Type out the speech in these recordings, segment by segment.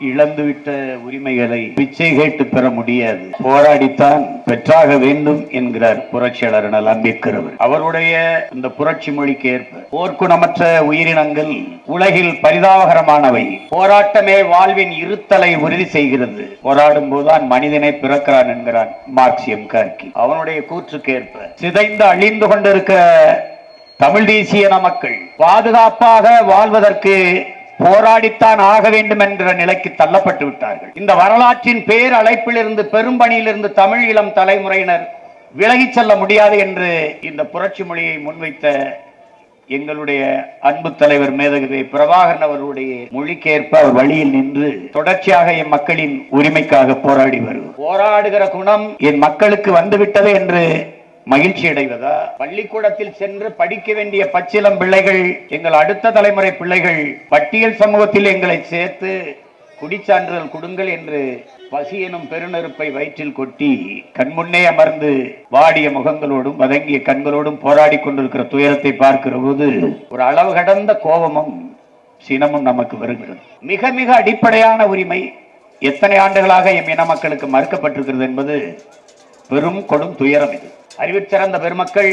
இழந்துவிட்ட உரிமைகளை பிச்சை கேட்டு பெற முடியாது. போராடித்தான் பெற்றாக வேண்டும் என்கிறார் புரட்சியாளர் அண்ணல் அம்பேத்கர் அவர் அவருடைய இந்த புரட்சி மொழிக்கு ஏற்ப போர்க்குணமற்ற உயிரினங்கள் உலகில் பரிதாபகரமானவை. போராட்டமே வாழ்வின் இருத்தலை உறுதி செய்கிறது. போராடும் போதுதான் மனிதனை பிறக்கிறான் என்கிறான் மார்க்சியம் கார்கி. அவனுடைய கூற்றுக்கேற்ப சிதைந்து அழிந்து கொண்டிருக்கிற தமிழ் தேசிய மக்கள் பாதுகாப்பாக வாழ்வதற்கு போராடித்தான் ஆக வேண்டும் என்ற நிலைக்கு தள்ளப்பட்டு விட்டார்கள். இந்த வரலாற்றின் பேர் அழைப்பிலிருந்து பெரும்பணியிலிருந்து தமிழ் இளம் தலைமுறையினர் விலகிச் செல்ல முடியாது என்று இந்த புரட்சி மொழியை முன்வைத்த எங்களுடைய அன்பு தலைவர் மேதகவி பிரபாகரன் அவருடைய மொழிக்கேற்ப அவர் வழியில் நின்று தொடர்ச்சியாக என் மக்களின் உரிமைக்காக போராடி வருவோம். போராடுகிற குணம் என் மக்களுக்கு வந்துவிட்டது என்று மகிழ்ச்சி அடைவதா பள்ளிக்கூடத்தில் சென்று படிக்க வேண்டிய பச்சிலம் பிள்ளைகள் எங்கள் அடுத்த தலைமுறை பிள்ளைகள் பட்டியல் சமூகத்தில் எங்களை சேர்த்து குடிச்சான்றிதழ் கொடுங்கள் என்று பசி எனும் பெருநெருப்பை வயிற்றில் கொட்டி கண்முன்னே அமர்ந்து வாடிய முகங்களோடும் வதங்கிய கண்களோடும் போராடி கொண்டிருக்கிற துயரத்தை பார்க்கிற போது ஒரு அளவு கடந்த கோபமும் சினமும் நமக்கு வருகிறது. மிக மிக அடிப்படையான உரிமை எத்தனை ஆண்டுகளாக எம் இன மக்களுக்கு மறுக்கப்பட்டிருக்கிறது என்பது பெரும் கொடும் துயரம் இது. அறிவிற் சிறந்த பெருமக்கள்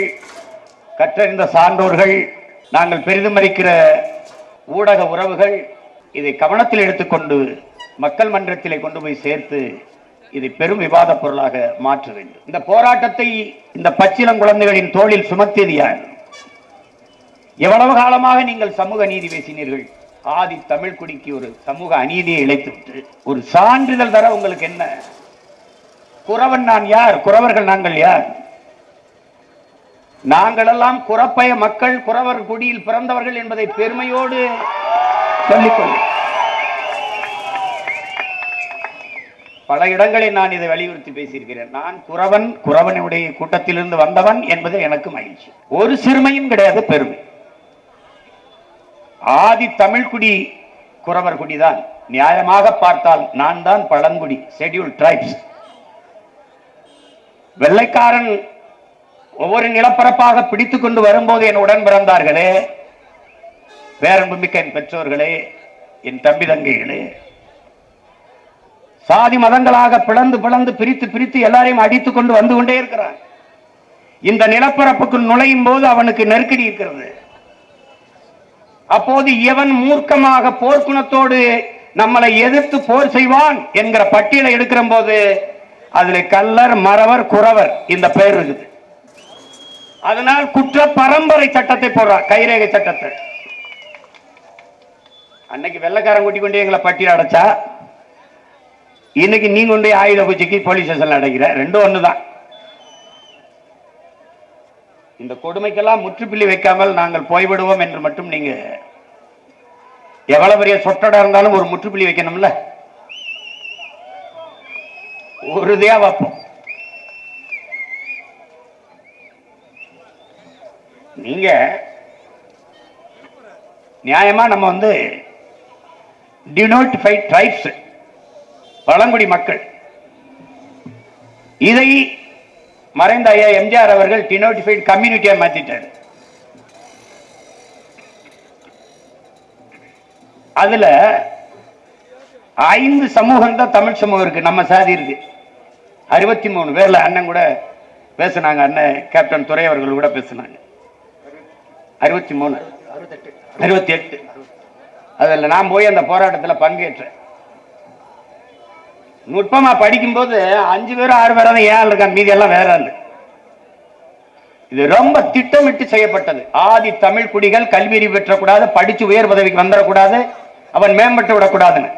கற்றறிந்த சான்றோர்கள் நாங்கள் பெரிதுமறிக்கிற ஊடக உறவுகள் இதை கவனத்தில் எடுத்துக்கொண்டு மக்கள் மன்றத்திலே கொண்டு போய் சேர்த்து இதை பெரும் விவாத பொருளாக மாற்ற வேண்டும். இந்த போராட்டத்தை இந்த பச்சிளம் குழந்தைகளின் தோளில் சுமத்தியது யார்? எவ்வளவு காலமாக நீங்கள் சமூக நீதி பேசினீர்கள்? ஆதி தமிழ் குடிக்கு ஒரு சமூக அநீதியை இழைத்துவிட்டு ஒரு சான்றிதழ் தர உங்களுக்கு என்ன? குறவன் நான் யார்? குறவர்கள் நாங்கள் யார்? நாங்களெல்லாம் குறப்பய மக்கள் குறவர் குடியில் பிறந்தவர்கள் என்பதை பெருமையோடு சொல்லிக்கொள்ள பல இடங்களில் நான் இதை வலியுறுத்தி பேசியிருக்கிறேன். நான் குறவன் குறவனுடைய கூட்டத்திலிருந்து வந்தவன் என்பது எனக்கு மகிழ்ச்சி. ஒரு சிறுமையும் கிடையாது பெருமை. ஆதி தமிழ்குடி குறவர் குடிதான். நியாயமாக பார்த்தால் நான் தான் பழங்குடி ஷெட்யூல் டிரைப்ஸ் வெள்ளைக்காரன் ஒவ்வொரு நிலப்பரப்பாக பிடித்துக் கொண்டு வரும்போது என் உடன் பிறந்தார்களே. பேரன்புமிக்க என் பெற்றோர்களே என் தம்பி தங்கைகளே. சாதி மதங்களாக பிளந்து பிளந்து பிரித்து பிரித்து எல்லாரையும் அடித்துக் கொண்டு வந்து கொண்டே இருக்கிறான். இந்த நிலப்பரப்புக்குள் நுழையும் போது அவனுக்கு நெருக்கடி இருக்கிறது. அப்போது எவன் மூர்க்கமாக போர்க்குணத்தோடு நம்மளை எதிர்த்து போர் செய்வான் என்கிற பட்டியலை எடுக்கிற போது அதுல கல்லர் மறவர் குறவர் இந்த பெயர் இருக்குது. அதனால் குற்ற பரம்பரை சட்டத்தை போடுறா கைரேகை சட்டத்தை. அன்னைக்கு வெள்ளக்காரன் கூட்டி கொண்டு எங்களை பட்டியல் அடைச்சா இன்னைக்கு நீங்க கொண்டு ஆயுத பூஜைக்கு போலீஸ் ஸ்டேஷன்ல அடைக்கிற ரெண்டும் ஒண்ணுதான். இந்த கொடுமைக்கெல்லாம் முற்றுப்புள்ளி வைக்காமல் நாங்கள் போய்விடுவோம் என்று மட்டும் நீங்க எவ்வளவு பெரிய சொட்டடா இருந்தாலும் ஒரு முற்றுப்புள்ளி வைக்கணும்ல? உறுதியா வைப்போம். நீங்க நியாயமா நம்ம வந்து டினோட்டிஃபைட் ட்ரைப்ஸ் பழங்குடி மக்கள். இதை மறைந்த ஐயா எம்ஜிஆர் அவர்கள் டினோட்டிஃபைட் கம்யூனிட்டியா மாத்திட்டார். அதுல ஐந்து சமூகம் தான் தமிழ் சமூகம் இருக்கு நம்ம சாதி இருக்கு. அறுபத்தி மூணு பேர்ல அண்ணன் கூட பேசுனாங்க அண்ணன் கேப்டன் துறை அவர்கள் கூட பேசுனாங்க. அறுபத்தி மூணு. அறுபத்தி எட்டு. அதில் நான் போய் அந்த போராட்டத்தில் பங்கேற்றேன். நுட்பமா படிக்கும்போது அஞ்சு பேரும் ஆறு பேரும் தான் ஏன் இருக்கான் மீதி எல்லாம் வேற ஆளு. இது ரொம்ப திட்டமிட்டு செய்யப்பட்டது. ஆதி தமிழ் குடிகள் கல்வி அறிவு பெற்றக்கூடாது படிச்சு உயர் பதவிக்கு வந்துடக்கூடாது அவன் மேம்பட்டு விடக்கூடாதுன்னு.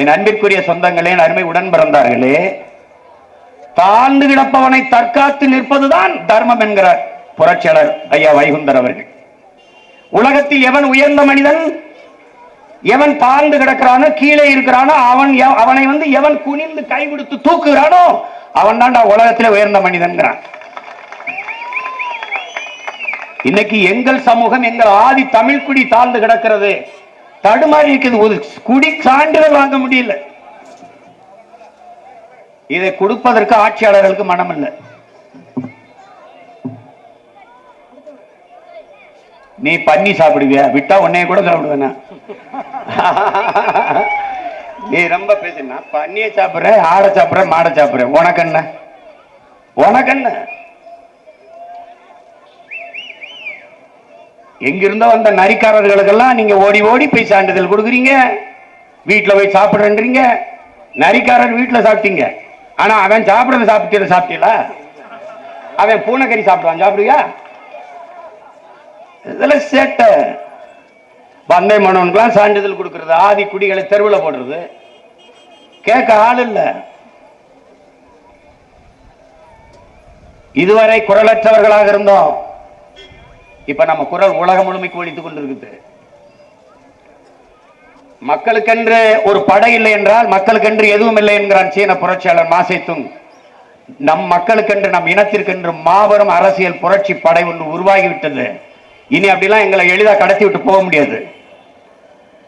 என் அன்பிற்குரிய சொந்தங்களே அருமை உடன் பிறந்தார்களே தாழ்ந்து கிடப்பவனை தற்காத்து நிற்பதுதான் தர்மம் என்கிறார். புரட்சியாளர் ஐயா வைகுந்தர் அவர்கள். உலகத்தில் எவன் உயர்ந்த மனிதன்? எவன் தாழ்ந்து கிடக்கிறானோ கீழே இருக்கிறானோ அவன் அவனை வந்து எவன் குனிந்து கை கொடுத்து தூக்குகிறானோ அவன் தான்டா உலகத்தில் உயர்ந்த மனிதன்கிறான். இன்னைக்கு எங்கள் சமூகம் எங்கள் ஆதி தமிழ் குடி தாழ்ந்து கிடக்கிறது. தடுமாறி இருக்குது. ஒரு குடி சான்றிதழ் வாங்க முடியல. இதை கொடுப்பதற்கு ஆட்சியாளர்களுக்கு மனம் இல்லை நீ பண்ணி சாப்பிடுவியா? விட்டா உன்னைய கூட சாப்பிடுவேனா? நீ ரொம்ப பேசுனா பண்ணிய சாப்பிடுற ஆடை சாப்பிட்ற மாடை சாப்பிட்ற உனக்கு என்ன? உனக்கு என்ன? எங்கிருந்தோ வந்த நரிக்காரர்களுக்கெல்லாம் நீங்க ஓடி ஓடி போய் சான்றிதழ் கொடுக்குறீங்க. வீட்டுல போய் சாப்பிடுறேன்றீங்க. நரிக்காரர் வீட்டுல சாப்பிட்டீங்க. ஆனா அவன் சாப்பிட்றத சாப்பிட்டு சாப்பிட்டீங்களா? அவன் பூனைக்கறி சாப்பிடுவான். சாப்பிடுவியா? இதெல்லாம் சேட்டை. வந்தை மனோனுக்குலாம் சான்றிதழ் கொடுக்கறது ஆதி குடிகளை தெருவில் போடுறது. கேட்க ஆள் இல்ல. இதுவரை குரலற்றவர்களாக இருந்தோம். இப்ப நம்ம குரல் உலகம் முழுமைக்கு ஒழித்துக் கொண்டிருக்குது. மக்களுக்கென்று ஒரு படை இல்லை என்றால் மக்களுக்கென்று எதுவும் இல்லை என்கிறான் சீன புரட்சியாளர் மாசைத்துங் நம் மக்களுக்கென்று நம் இனத்திற்கென்று மாபெரும் அரசியல் புரட்சி படை ஒன்று உருவாகிவிட்டது. இனி அப்படிலாம் எங்களை எளிதா கடத்தி விட்டு போக முடியாது.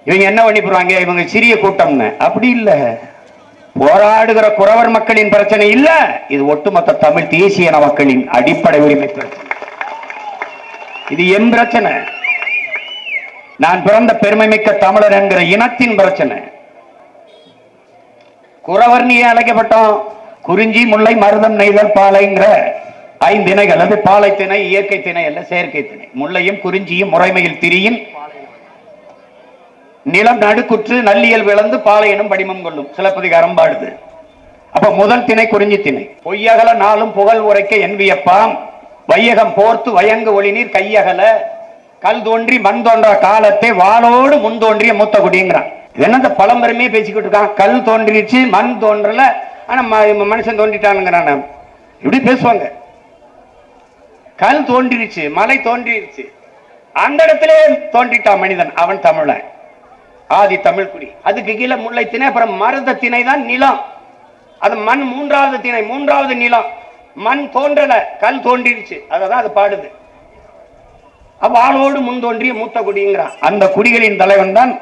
இவங்க என்ன பண்ணிப்புறாங்க இவங்க சிறிய கூட்டம்னு. அப்படி இல்ல. போராடுகிற குறவர் மக்களின் பிரச்சனை இல்ல. இது ஒட்டுமொத்த தமிழ் தேசிய இன மக்களின் அடிப்படை உரிமை பிரச்சனை. இது என் பிரச்சனை. நான் பிறந்த பெருமை மிக்க தமிழர் என்கிற இனத்தின் பிரச்சனை. குறவர் நீ அழைக்கப்பட்டோம்? குறிஞ்சி முல்லை மருதம் நெய்தல் பாலைங்கிற ஐந்து அது பாலை திணை இயற்கை திணை அல்ல செயற்கை திணை. முல்லையும் குறிஞ்சியும் முறைமையில் திரியின் நிலம் நடுக்குற்று நல்லியல் விளந்து பாலையினும் படிமம் கொள்ளும். சிலப்பதிகாரம் பாடுது. அப்ப முதல் திணை குறிஞ்சி திணை. பொய்யகல நாளும் புகழ் உரைக்க என்வியப்பாம். வையகம் போர்த்து வயங்கு ஒளிநீர் கையகல. கல் தோன்றி மண் தோன்ற காலத்தை வாளோடு முன் தோன்றிய மூத்த குடிங்கிறான் என்ன இந்த பழம்பெருமையே பேசிக்கிட்டு இருக்கான். கல் தோன்றிடுச்சு மண் தோன்றல ஆனா ம- மனுஷன் தோன்றிட்டானுங்கிறான். இப்படி பேசுவாங்க. கல் தோன்றிருச்சு மலை தோன்றிருச்சு அந்த இடத்திலே தோன்றிட்டான் மனிதன் அவன் தமிழன். ஆதி தமிழ்குடி அதுக்கு கீழே முல்லை திணை அப்புறம் மருத திணை தான் நிலம். அது மண் மூன்றாவது திணை மூன்றாவது நிலம். மண் தோன்றல கல் தோன்றிருச்சு அததான் அது பாடுது. அப்ப ஆளோடு முன் தோன்றிய மூத்த குடிங்கிறான். அந்த குடிகளின் தலைவன் தான்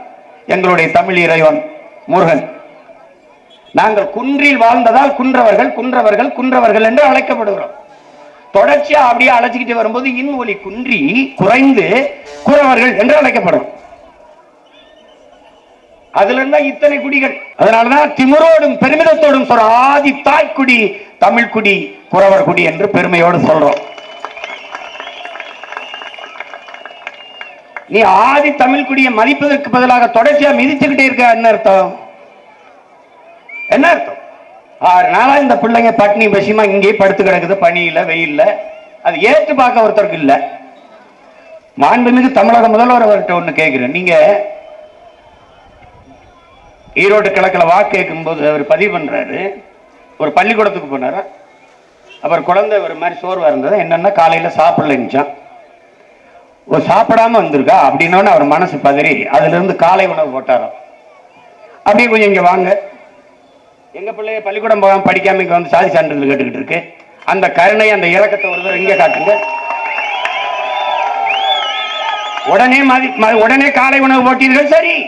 எங்களுடைய தமிழ் இறைவன் முருகன். நாங்கள் குன்றில் வாழ்ந்ததால் குன்றவர்கள் குன்றவர்கள் குன்றவர்கள் என்று அழைக்கப்படுகிறோம். தொடர்ச்சியா அப்படியே அழைச்சிக்கிட்டு வரும்போது இன் குன்றி குறைந்து குறவர்கள் என்று அழைக்கப்படும். அதுல இருந்தா இத்தனை குடிகள். அதனாலதான் திமிரோடும் பெருமிதத்தோடும் சொல்ற ஆதி தாய்க்குடி தமிழ் குடி குறவர் குடி என்று பெருமையோடு சொல்றோம். நீ ஆதி தமிழ் குடியை மதிப்பதற்கு பதிலாக தொடர்ச்சியா மிதிச்சுக்கிட்டே இருக்க என்ன அர்த்தம்? என்ன அர்த்தம்? ஆறு நாளா இந்த பிள்ளைங்க பட்னி விஷயமா இங்கேயே படுத்து கிடக்குது பனியில வெயில்ல. அது ஏற்று பார்க்க ஒருத்தருக்கு இல்லை. மாண்புமிகு தமிழக முதல்வர் அவர்கிட்ட ஒண்ணு கேட்கிறேன் நீங்க ஈரோடு கிழக்குல வாக்கு கேட்கும்போது அவர் பதிவு பண்றாரு. ஒரு பள்ளிக்கூடத்துக்கு போனார்? அவர் குழந்தை ஒரு மாதிரி சோர்வாக இருந்தது. என்னன்னா காலையில் சாப்பிடலன்னுச்சான் ஒரு சாப்பிடாம வந்திருக்கா? அப்படின்னோன்னு அவர் மனசு பதறி அதுலேருந்து காலை உணவு போட்டாராம். அப்படியே கொஞ்சம் இங்கே வாங்க. எங்க பிள்ளைய பள்ளிக்கூடம் போகாம படிக்காம இங்க வந்து சாதி சான்றிதழ் கேட்டுக்கிட்டு இருக்கு. அந்த கருணை அந்த இறக்கத்தை ஒரு தடவை இங்க காட்டுங்க. உடனே மதி ம- உடனே காலை உணவு போட்டீர்கள் சரி.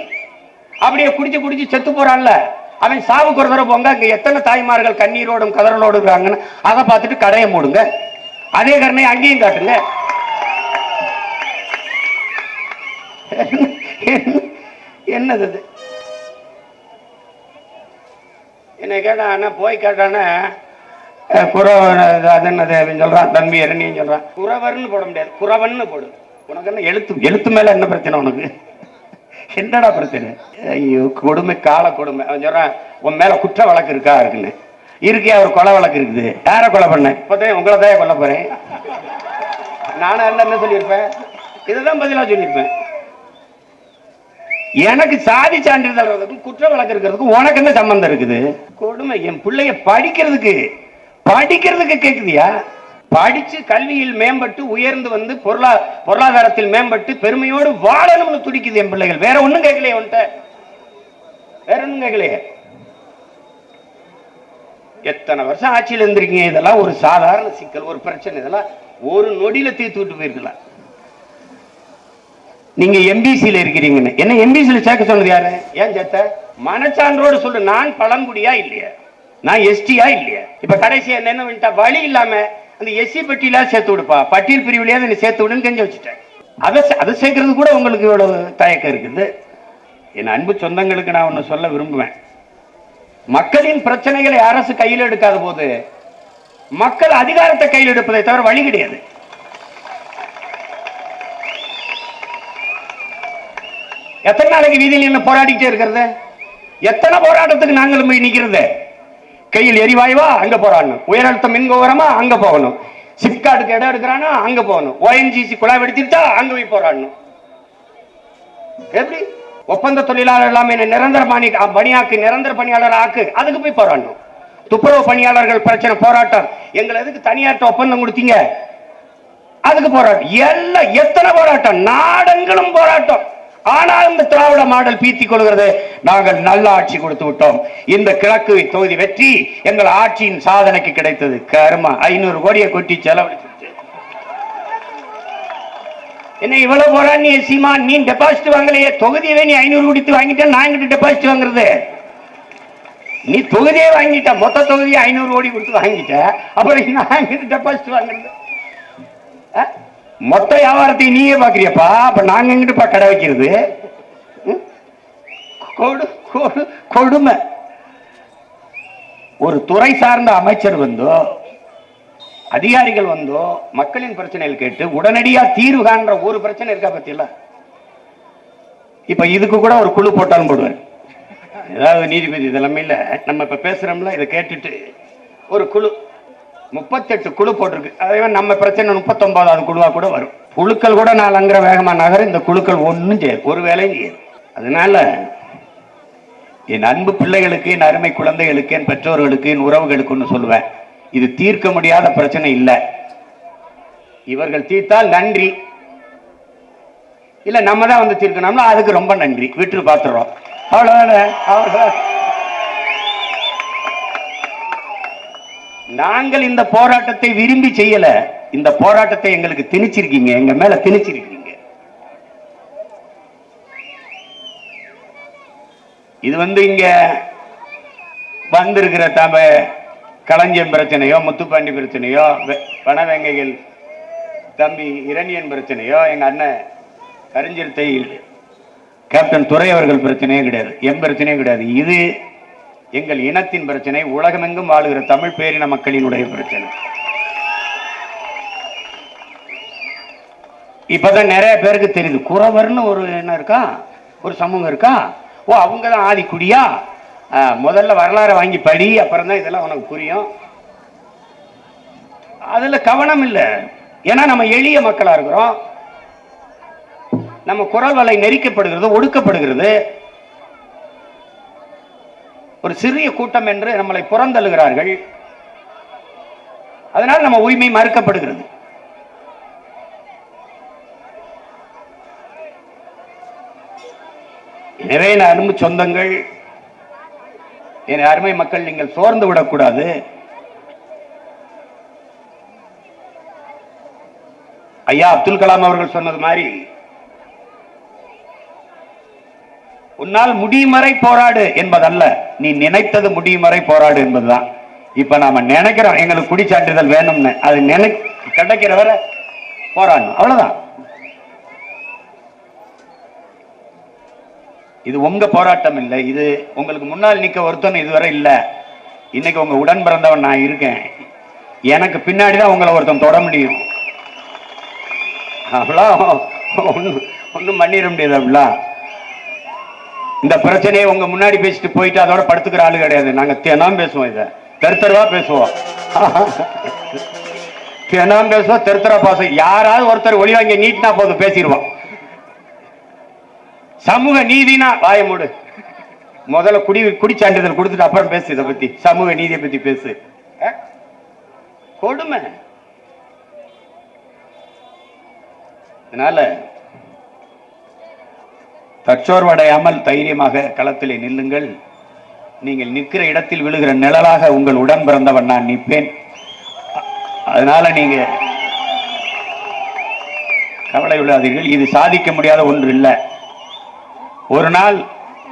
அப்படியே குடிச்சு குடிச்சு செத்து போறான்ல. அவன் சாவுக்கு ஒரு தடவை போங்க அங்க எத்தனை தாய்மார்கள் கண்ணீரோடும் கதறலோடு இருக்காங்கன்னு அதை பார்த்துட்டு கடையை மூடுங்க. அதே கருணை அங்கேயும் காட்டுங்க. என்னது என்னை கேட்டான் போய் கேட்டானே அஹ், குறவன் அது என்னது? அப்படின்னு சொல்றான். தம்பி இரணியும் சொல்றான். குறவர்னு போட முடியாது. குறவன்னு போடு. உனக்கு என்ன எழுத்து எழுத்து மேல என்ன பிரச்சனை உனக்கு? என்னடா பிரச்சனை? ஐயோ கொடுமை கால கொடுமை. அவன் சொல்றான் உன் மேல குற்ற வழக்கு இருக்கா? இருக்குன்னு. இருக்கே ஒரு கொலை வழக்கு இருக்குது. யாரை கொலை பண்ண? இப்போதான் உங்களை தான் கொல்ல போறேன். நானும் என்ன என்ன சொல்லியிருப்பேன்? இதுதான் பதிலாக சொல்லியிருப்பேன். எனக்கு சாதி சான்றிதழ் குற்ற வழக்கு இருக்கிறதுக்கு உனக்கு என்ன சம்பந்தம் இருக்குது? கொடுமை. என் பிள்ளைய படிக்கிறதுக்கு படிக்கிறதுக்கு கேக்குதியா? படிச்சு கல்வியில் மேம்பட்டு உயர்ந்து வந்து பொருளா பொருளாதாரத்தில் மேம்பட்டு பெருமையோடு வாழணும்னு துடிக்குது என் பிள்ளைகள். வேற ஒண்ணும் கேட்கலையே உன்ட்ட வேற ஒண்ணும் கேட்கலையே? எத்தனை வருஷம் ஆட்சியில் இருந்திருக்கீங்க? இதெல்லாம் ஒரு சாதாரண சிக்கல் ஒரு பிரச்சனை. இதெல்லாம் ஒரு நொடியில தீர்த்து விட்டு போயிருக்கலாம். நீங்க எம்பிசியில இருக்கிறீங்கன்னு. என்ன எம்பிசியில சேர்க்க சொன்னது யாரு? ஏன் சேர்த்த? மனச்சான்றோடு சொல்லு நான் பழங்குடியா இல்லையா? நான் எஸ்டியா இல்லையா? இப்ப கடைசியா என்ன பண்ணிட்டா வழி இல்லாம அந்த எஸ்சி பட்டியலா சேர்த்து விடுப்பா. பட்டியல் பிரிவுலையா நீ சேர்த்து விடுன்னு தெரிஞ்சு வச்சுட்டேன். அதை அதை சேர்க்கறது கூட உங்களுக்கு இவ்வளவு தயக்கம் இருக்குது. என் அன்பு சொந்தங்களுக்கு நான் ஒன்று சொல்ல விரும்புவேன். மக்களின் பிரச்சனைகளை அரசு கையில் எடுக்காத போது மக்கள் அதிகாரத்தை கையில் எடுப்பதை தவிர வழி கிடையாது. எத்தனை நாளைக்கு வீதியில் என்ன போராடிக்கிட்டே இருக்கிறது? எத்தனை போராட்டத்துக்கு நாங்களும் போய் நிற்கிறது கையில் எரிவாயுவா அங்க போராடணும். உயர் அழுத்த மின் அங்கே அங்க போகணும். சிப்காட்டுக்கு இடம் எடுக்கிறானா அங்க போகணும். ஓஎன்ஜிசி குழாய் வெடிச்சிருச்சா அங்க போய் போராடணும். எப்படி? ஒப்பந்த தொழிலாளர் எல்லாமே நிரந்தர பணி பணியாக்கு நிரந்தர பணியாளர் ஆக்கு. அதுக்கு போய் போராடணும். துப்புரவு பணியாளர்கள் பிரச்சனை போராட்டம். எங்களை எதுக்கு தனியார்ட்ட ஒப்பந்தம் கொடுத்தீங்க? அதுக்கு போராட்டம். எல்லாம் எத்தனை போராட்டம்? நாடங்களும் போராட்டம். ஆனால் இந்த திராவிட மாடல் பீத்திக் கொள்கிறது. நாங்கள் நல்ல ஆட்சி கொடுத்து விட்டோம். இந்த கிழக்கு தொகுதி வெற்றி எங்கள் ஆட்சியின் சாதனைக்கு கிடைத்தது. கருமா ஐநூறு கோடியை கொட்டி செலவழித்து. என்ன இவ்வளவு போறா நீ சீமா நீ டெபாசிட் வாங்கலையே. தொகுதியவே நீ ஐநூறு கொடுத்து வாங்கிட்ட நான் எங்கிட்ட டெபாசிட் வாங்குறது? நீ தொகுதியே வாங்கிட்ட. மொத்த தொகுதியை ஐநூறு கோடி கொடுத்து வாங்கிட்ட. அப்புறம் நான் எங்கிட்ட டெபாசிட் வாங்குறது? மொத்த வியாபாரத்தை நீயே பாக்குறியப்பா அப்ப நாங்க எங்கிட்டுப்பா கடை வைக்கிறது? கொடு கொடு- கொடுமை. ஒரு துறை சார்ந்த அமைச்சர் வந்தோ அதிகாரிகள் வந்தோ மக்களின் பிரச்சனைகள் கேட்டு உடனடியா தீர்வு காண்ற ஒரு பிரச்சனை இருக்கா பத்தியில? இப்ப இதுக்கு கூட ஒரு குழு போட்டாலும் போடுவேன். ஏதாவது நீதிபதி இதெல்லாமே இல்ல. நம்ம இப்ப பேசுறோம்ல இதை கேட்டுட்டு ஒரு குழு. முப்பத்தெட்டு குழு போட்டிருக்கு. அதே நம்ம பிரச்சனை முப்பத்தொன்பதாவது குழுவா கூட வரும். குழுக்கள் கூட நான் நாலங்கிற வேகமா நகர இந்த குழுக்கள் ஒன்றும் செய்யாது. ஒரு வேலையும் செய்யாது. அதனால என் அன்பு பிள்ளைகளுக்கு என் அருமை குழந்தைகளுக்கு என் பெற்றோர்களுக்கு என் உறவுகளுக்குன்னு சொல்லுவேன். இது தீர்க்க முடியாத பிரச்சனை இல்லை. இவர்கள் தீர்த்தால் நன்றி. இல்ல நம்ம தான் வந்து தீர்க்கணும்னா அதுக்கு ரொம்ப நன்றி. விட்டு பார்த்துறோம் அவ்வளோதானே அவ்வளவுதான்? நாங்கள் இந்த போராட்டத்தை விரும்பி செய்யல. இந்த போராட்டத்தை எங்களுக்கு திணிச்சிருக்கீங்க. எங்க மேல திணிச்சிருக்கீங்க. இது வந்து இங்க வந்திருக்கிற தம களஞ்சியம் பிரச்சனையோ முத்துப்பாண்டி பிரச்சனையோ பணவேங்கைகள் வனவேங்கைகள் தம்பி இரணியன் பிரச்சனையோ எங்க அண்ணன் கரிஞ்சிருத்தை கேப்டன் துறை அவர்கள் பிரச்சனையே கிடையாது. என் பிரச்சனையும் கிடையாது. இது எங்கள் இனத்தின் பிரச்சனை உலகமெங்கும் வாழுகிற தமிழ் பேரின மக்களினுடைய பிரச்சனை. இப்பதான் நிறைய பேருக்கு தெரியுது. குறவர்னு ஒரு என்ன இருக்கா? ஒரு சமூகம் இருக்கா? ஓ அவங்க தான் ஆதிக்குடியா முதல்ல வரலாறை வாங்கி படி அப்புறம் தான் இதெல்லாம் உனக்கு புரியும். அதுல கவனம் இல்லை. ஏன்னா நம்ம எளிய மக்களா இருக்கிறோம். நம்ம குரல் வலை நெரிக்கப்படுகிறது ஒடுக்கப்படுகிறது. ஒரு சிறிய கூட்டம் என்று நம்மளை புறந்தள்ளுகிறார்கள். அதனால் நம்ம உரிமை மறுக்கப்படுகிறது. எனவே நான் அன்பு சொந்தங்கள். என் அருமை மக்கள் நீங்கள் சோர்ந்து விடக்கூடாது. ஐயா அப்துல் கலாம் அவர்கள் சொன்னது மாதிரி உன்னால் முடியும் வரை போராடு என்பதல்ல. நீ நினைத்தது முடியும் வரை போராடு என்பதுதான். இப்ப நாம நினைக்கிறோம் எங்களுக்கு குடிச்சான்றிதழ் வேணும்னு அது நினை கிடைக்கிற வரை போராடணும். அவ்வளவுதான். இது உங்க போராட்டம் இல்லை. இது உங்களுக்கு முன்னால் நிக்க ஒருத்தன் இதுவரை இல்ல. இன்னைக்கு உங்க உடன் பிறந்தவன் நான் இருக்கேன். எனக்கு பின்னாடி தான் உங்களை ஒருத்தன் தொட முடியும். அவ்வளோ. ஒன்றும் ஒன்றும் பண்ணிட முடியாது அப்படிலாம் இந்த பிரச்சனையை உங்க முன்னாடி பேசிட்டு போயிட்டு அதோட படுத்துக்கிற ஆளு கிடையாது. நாங்க தினம் பேசுவோம் இதை. தெருத்தருவா பேசுவோம். தினம் பேசுவோம் தெருத்தரா பாசம் யாராவது ஒருத்தர் ஒளி வாங்கி நீட்டினா போதும் பேசிடுவோம். சமூக நீதினா வாய மூடு. முதல்ல குடி குடி சான்றிதழ் கொடுத்துட்டு அப்புறம் பேசு இதை பத்தி. சமூக நீதியை பத்தி பேசு. கொடுமை. அதனால தற்சோர்வடையாமல் தைரியமாக களத்திலே நில்லுங்கள். நீங்கள் நிற்கிற இடத்தில் விழுகிற நிழலாக உங்கள் உடன் பிறந்தவன் நான் நிற்பேன். அதனால நீங்க கவலை விடாதீர்கள் இது சாதிக்க முடியாத ஒன்று இல்லை. ஒரு நாள்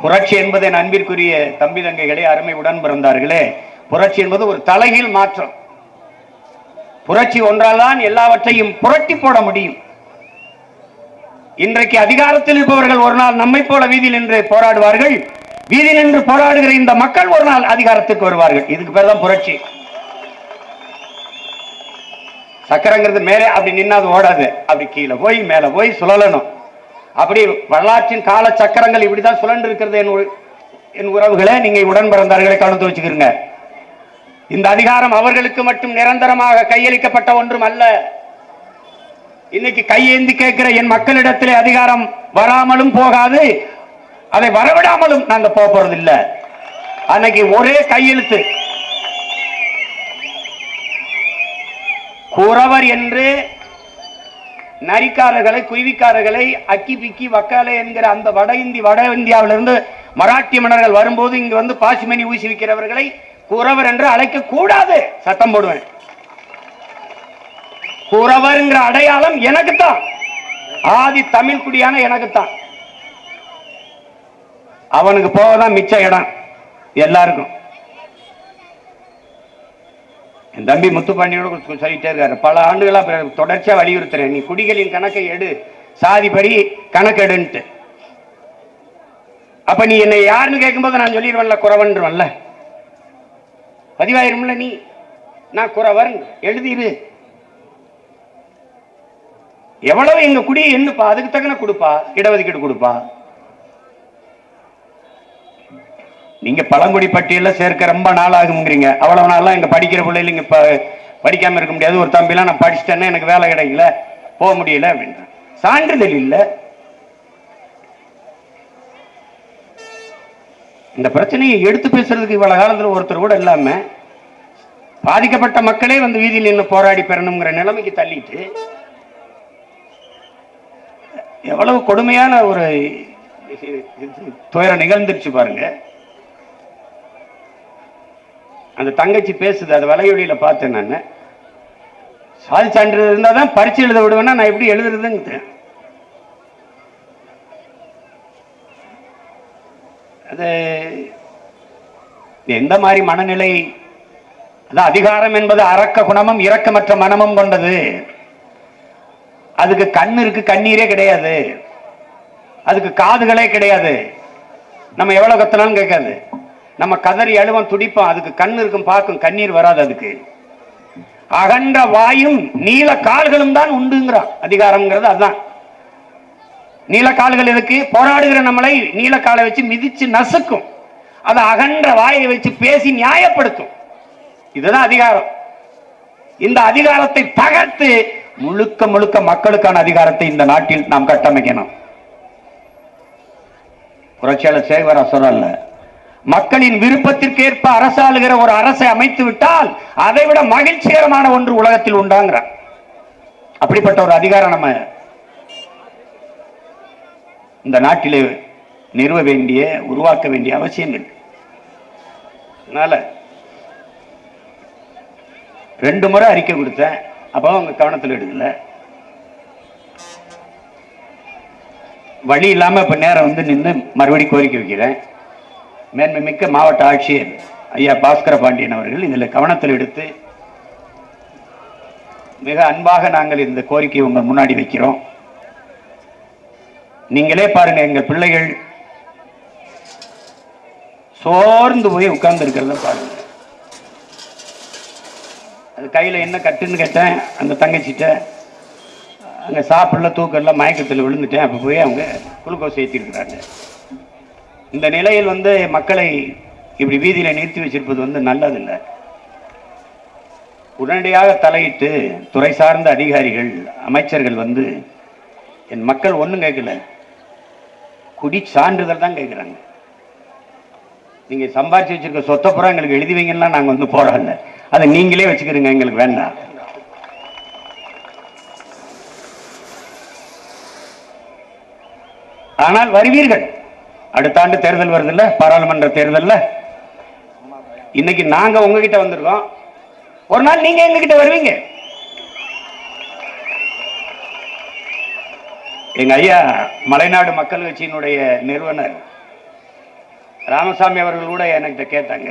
புரட்சி என்பது என் அன்பிற்குரிய தம்பி தங்கைகளே அருமை உடன் பிறந்தார்களே. புரட்சி என்பது ஒரு தலைகீழ் மாற்றம். புரட்சி ஒன்றால் தான் எல்லாவற்றையும் புரட்டி போட முடியும். இன்றைக்கு அதிகாரத்தில் இருப்பவர்கள் ஒரு நாள் நம்மை போல வீதியில் நின்று போராடுவார்கள். வீதி நின்று போராடுகிற இந்த மக்கள் ஒரு நாள் அதிகாரத்துக்கு வருவார்கள். இதுக்கு பேர் தான் புரட்சி. சக்கரங்கிறது மேலே அப்படி நின்னா அது ஓடாது. அப்படி கீழே போய் மேல போய் சுழலணும். அப்படி வரலாற்றின் கால சக்கரங்கள் இப்படிதான் சுழன்று இருக்கிறது என் என் உறவுகளை நீங்க உடன் பிறந்தார்களை கலந்து வச்சுக்கிறீங்க இந்த அதிகாரம் அவர்களுக்கு மட்டும் நிரந்தரமாக கையளிக்கப்பட்ட ஒன்றும் அல்ல. இன்னைக்கு கையேந்தி கேட்கிற என் மக்களிடத்திலே அதிகாரம் வராமலும் போகாது. அதை வரவிடாமலும் நாங்க போக போறது இல்ல அன்னைக்கு ஒரே கையெழுத்து. குறவர் என்று நரிக்காரர்களை குருவிக்காரர்களை அக்கி பிக்கி வக்காலை என்கிற அந்த வட இந்தி வட இந்தியாவிலிருந்து மராட்டிய மன்னர்கள் வரும்போது இங்கு வந்து பாசிமணி ஊசி விற்கிறவர்களை குறவர் என்று அழைக்க கூடாது சட்டம் போடுவேன். குறவர்ங்கிற அடையாளம் எனக்குத்தான். ஆதி தமிழ் குடியான எனக்குத்தான். அவனுக்கு போகதான் மிச்ச இடம். எல்லாருக்கும். என் தம்பி முத்துப்பாண்டியோட சொல்லிட்டே இருக்காரு. பல ஆண்டுகளா தொடர்ச்சியா வலியுறுத்துறேன். நீ குடிகளின் கணக்கை எடு. சாதிப்படி கணக்கெடுன்ட்டு. அப்ப நீ என்னை யாருன்னு கேட்கும்போது நான் சொல்லிடுவேன்ல குறவன்றவன்ல. பதிவாயிரும்ல நீ? நான் குறவன். எழுதிரு எவ்வளவு எங்க குடி என்னப்பா அதுக்கு தக்கன கொடுப்பா. இடஒதுக்கீடு கொடுப்பா. நீங்க பழங்குடி பட்டியல சேர்க்க ரொம்ப நாள் ஆகுங்கிறீங்க அவ்வளவு நாள்லாம் எங்க படிக்கிற பிள்ளைங்க இப்ப படிக்காம இருக்க முடியாது. ஒரு தம்பிலாம் நான் படிச்சிட்டேன்னா எனக்கு வேலை கிடைக்கல. போக முடியல அப்படின்ற சான்றிதழ் இல்ல. இந்த பிரச்சனையை எடுத்து பேசுறதுக்கு இவ்வளவு காலத்துல ஒருத்தர் கூட இல்லாம பாதிக்கப்பட்ட மக்களே வந்து வீதியில் நின்று போராடி பெறணுங்கிற நிலைமைக்கு தள்ளிட்டு எவ்வளவு கொடுமையான ஒரு துயரம் நிகழ்ந்துருச்சு பாருங்க. அந்த தங்கச்சி பேசுது அது வலையொலியில பார்த்தேன் நான். சாதி சான்றிதழ் இருந்தால் தான் பரிச்சு எழுத விடுவேன்னா நான் எப்படி எழுதுறதுன்னு அது எந்த மாதிரி மனநிலை? அதான் அதிகாரம் என்பது அரக்க குணமும் இரக்கமற்ற மனமும் கொண்டது. அதுக்கு கண் இருக்கு கண்ணீரே கிடையாது. அதுக்கு காதுகளே கிடையாது. நம்ம எவ்வளவு கத்தனாலும் கேட்காது. நம்ம கதறி அழுவம் துடிப்போம் அதுக்கு கண் இருக்கும் பார்க்கும் கண்ணீர் வராது அதுக்கு. அகன்ற வாயும் நீல கால்களும் தான் உண்டுங்கிறான் அதிகாரம்ங்கிறது அதுதான். நீல கால்கள் எதுக்கு? போராடுகிற நம்மளை நீல காலை வச்சு மிதிச்சு நசுக்கும். அதை அகன்ற வாயை வச்சு பேசி நியாயப்படுத்தும். இதுதான் அதிகாரம். இந்த அதிகாரத்தை தகர்த்து முழுக்க முழுக்க மக்களுக்கான அதிகாரத்தை இந்த நாட்டில் நாம் கட்டமைக்கணும். புரட்சியாளர் சேகர சொல்லல மக்களின் விருப்பத்திற்கேற்ப அரசாளுகிற ஒரு அரசை அமைத்து விட்டால் அதை விட மகிழ்ச்சிகரமான ஒன்று உலகத்தில் உண்டாங்கிற அப்படிப்பட்ட ஒரு அதிகாரம் நம்ம இந்த நாட்டிலே நிறுவ வேண்டிய உருவாக்க வேண்டிய அவசியம் இருக்கு அதனால ரெண்டு முறை அறிக்கை கொடுத்தேன். அப்போ அவங்க கவனத்தில் எடுக்கல. வழி இல்லாமல் இப்போ நேரம் வந்து நின்று மறுபடி கோரிக்கை வைக்கிறேன். மேன்மை மிக்க மாவட்ட ஆட்சியர் ஐயா பாஸ்கர பாண்டியன் அவர்கள் இதில் கவனத்தில் எடுத்து மிக அன்பாக நாங்கள் இந்த கோரிக்கையை உங்கள் முன்னாடி வைக்கிறோம். நீங்களே பாருங்கள் எங்கள் பிள்ளைகள் சோர்ந்து போய் உட்கார்ந்து இருக்கிறத பாருங்கள் அது கையில் என்ன கட்டுன்னு கேட்டேன். அந்த தங்கச்சிட்ட அங்கே சாப்பிடல தூக்கல மயக்கத்தில் விழுந்துட்டேன். அப்போ போய் அவங்க குளுக்கோஸ் ஏற்றிருக்கிறாங்க இந்த நிலையில் வந்து மக்களை இப்படி வீதியில் நிறுத்தி வச்சிருப்பது வந்து நல்லதில்லை. உடனடியாக தலையிட்டு துறை சார்ந்த அதிகாரிகள் அமைச்சர்கள் வந்து என் மக்கள் ஒன்றும் கேட்கல. குடி சான்றிதழ் தான் கேட்குறாங்க. நீங்கள் சம்பாதிச்சு வச்சிருக்க சொத்தை பூரா எங்களுக்கு எழுதி வைங்கன்னா நாங்கள் வந்து போறோம்ல அதை நீங்களே வச்சுக்கிறீங்க எங்களுக்கு வேண்டாம். ஆனால் வருவீர்கள். அடுத்த ஆண்டு தேர்தல் வருதுல்ல பாராளுமன்ற தேர்தல்ல. இன்னைக்கு நாங்க உங்ககிட்ட வந்திருக்கோம். ஒரு நாள் நீங்க எங்ககிட்ட வருவீங்க. எங்க ஐயா மலைநாடு மக்கள் கட்சியினுடைய நிறுவனர் ராமசாமி அவர்கள் கூட என்கிட்ட கேட்டாங்க.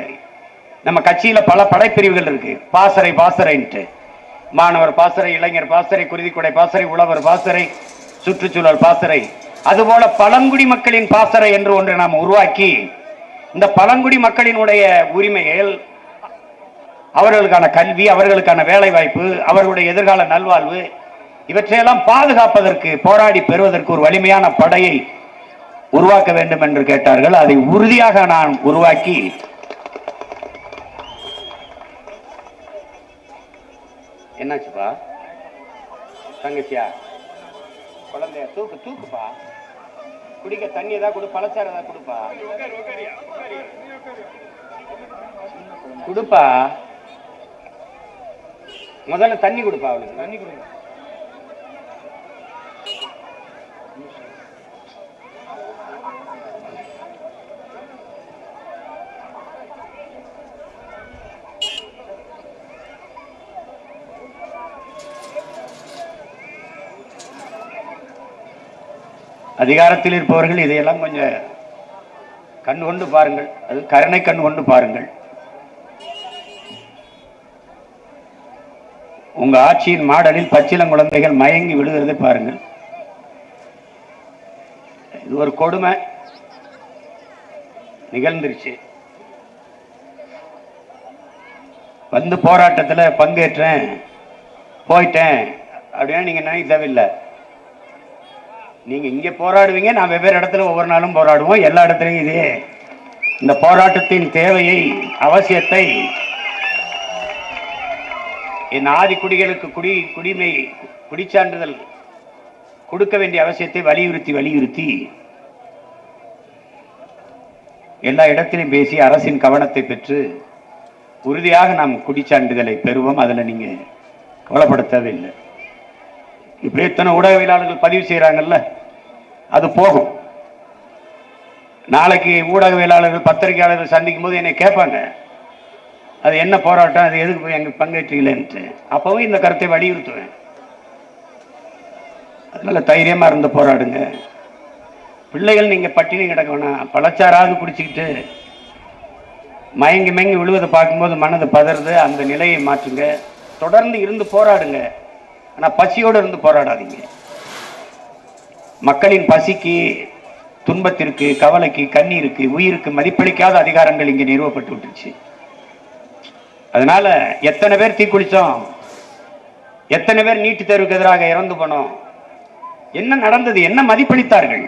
நம்ம கட்சியில் பல படைப்பிரிவுகள் இருக்கு. பாசறை பாசறைன்ட்டு. மாணவர் பாசறை இளைஞர் பாசறை குருதிக்குடை பாசறை உழவர் பாசறை சுற்றுச்சூழல் பாசறை. அதுபோல பழங்குடி மக்களின் பாசறை என்று ஒன்று நாம் உருவாக்கி இந்த பழங்குடி மக்களினுடைய உரிமைகள் அவர்களுக்கான கல்வி அவர்களுக்கான வேலைவாய்ப்பு அவர்களுடைய எதிர்கால நல்வாழ்வு இவற்றையெல்லாம் பாதுகாப்பதற்கு போராடி பெறுவதற்கு ஒரு வலிமையான படையை உருவாக்க வேண்டும் என்று கேட்டார்கள். அதை உறுதியாக நான் உருவாக்கி என்னாச்சுப்பா? தங்கச்சியா? குழந்தைய? தூக்கு தூக்குப்பா. குடிக்க தண்ணி ஏதாவது கொடு பழச்சாறு ஏதாவது கொடுப்பா. கொடுப்பா. முதல்ல தண்ணி கொடுப்பா அவளுக்கு. தண்ணி கொடுங்க அதிகாரத்தில் இருப்பவர்கள் இதையெல்லாம் கொஞ்சம் கண் கொண்டு பாருங்கள். அது கருணை கண் கொண்டு பாருங்கள். உங்க ஆட்சியின் மாடலில் பச்சிளம் குழந்தைகள் மயங்கி விழுகிறதை பாருங்கள். இது ஒரு கொடுமை. நிகழ்ந்துருச்சு. வந்து போராட்டத்தில் பங்கேற்றேன் போயிட்டேன். அப்படின்னா நீங்க நினைக்க தேவையில்லை நீங்கள் இங்கே போராடுவீங்க நான் வெவ்வேறு இடத்துல ஒவ்வொரு நாளும் போராடுவோம். எல்லா இடத்துலையும் இதே. இந்த போராட்டத்தின் தேவையை அவசியத்தை என் ஆதி குடிகளுக்கு குடி குடிமை குடிச்சான்றிதழ் கொடுக்க வேண்டிய அவசியத்தை வலியுறுத்தி வலியுறுத்தி எல்லா இடத்திலும் பேசி அரசின் கவனத்தை பெற்று உறுதியாக நாம் குடிச்சான்றிதழை பெறுவோம். அதில் நீங்கள் கவலைப்பட இப்படி எத்தனை ஊடகவியலாளர்கள் பதிவு செய்கிறாங்கல்ல அது போகும். நாளைக்கு ஊடகவியலாளர்கள் பத்திரிகையாளர்கள் சந்திக்கும் போது என்னை கேட்பாங்க அது என்ன போராட்டம் அது எதுக்கு போய் எங்கள் பங்கேற்றீங்களேன்ட்டு. அப்போவும் இந்த கருத்தை வலியுறுத்துவேன். அதனால் தைரியமாக இருந்து போராடுங்க. பிள்ளைகள் நீங்கள் பட்டினி கிடக்க வேணாம். பழச்சாறாவது குடிச்சிக்கிட்டு மயங்கி மயங்கி விழுவதை பார்க்கும்போது மனது பதறுது. அந்த நிலையை மாற்றுங்க. தொடர்ந்து இருந்து போராடுங்க. ஆனா பசியோடு இருந்து போராடாதீங்க. மக்களின் பசிக்கு துன்பத்திற்கு கவலைக்கு கண்ணீருக்கு உயிருக்கு மதிப்பளிக்காத அதிகாரங்கள் இங்கே நிறுவப்பட்டு விட்டுருச்சு. அதனால எத்தனை பேர் தீக்குளிச்சோம் எத்தனை பேர் நீட்டு தேர்வுக்கு எதிராக இறந்து போனோம்? என்ன நடந்தது? என்ன மதிப்பளித்தார்கள்?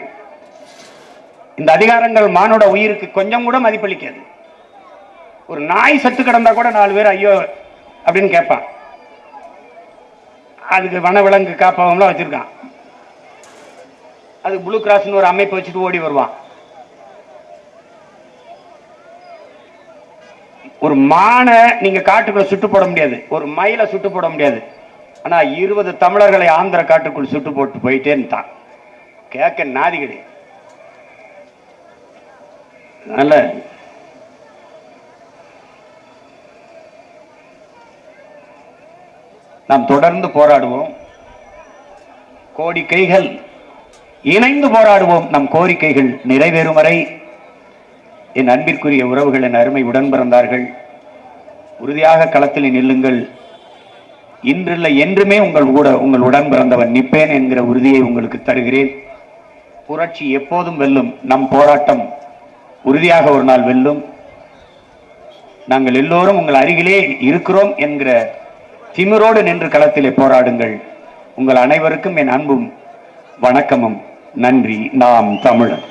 இந்த அதிகாரங்கள் மானோட உயிருக்கு கொஞ்சம் கூட மதிப்பளிக்காது. ஒரு நாய் சத்து கிடந்தா கூட நாலு பேர் ஐயோ அப்படின்னு கேட்பான். அதுக்கு வனவிலங்கு காப்பகம்லாம் வச்சிருக்கான். அது ப்ளூ கிராஸ்னு ஒரு அமைப்பு வச்சுட்டு ஓடி வருவான். ஒரு மானை நீங்கள் காட்டுக்குள்ள சுட்டு போட முடியாது. ஒரு மயிலை சுட்டு போட முடியாது. ஆனால் இருபது தமிழர்களை ஆந்திர காட்டுக்குள் சுட்டு போட்டு போயிட்டேன்னுட்டான் கேட்க நாதிகடி கிடையாது நாம் தொடர்ந்து போராடுவோம். கோரிக்கைகள் இணைந்து போராடுவோம். நம் கோரிக்கைகள் நிறைவேறும் வரை என் அன்பிற்குரிய உறவுகள் என் அருமை உடன் பிறந்தார்கள் உறுதியாக களத்தில் நில்லுங்கள். இன்றில்லை என்றுமே உங்கள் கூட உங்கள் உடன் பிறந்தவன் நிற்பேன் என்கிற உறுதியை உங்களுக்கு தருகிறேன். புரட்சி எப்போதும் வெல்லும். நம் போராட்டம் உறுதியாக ஒரு நாள் வெல்லும். நாங்கள் எல்லோரும் உங்கள் அருகிலே இருக்கிறோம் என்கிற திமிரோடு நின்று களத்திலே போராடுங்கள். உங்கள் அனைவருக்கும் என் அன்பும் வணக்கமும். நன்றி. நாம் தமிழன்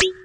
Beep.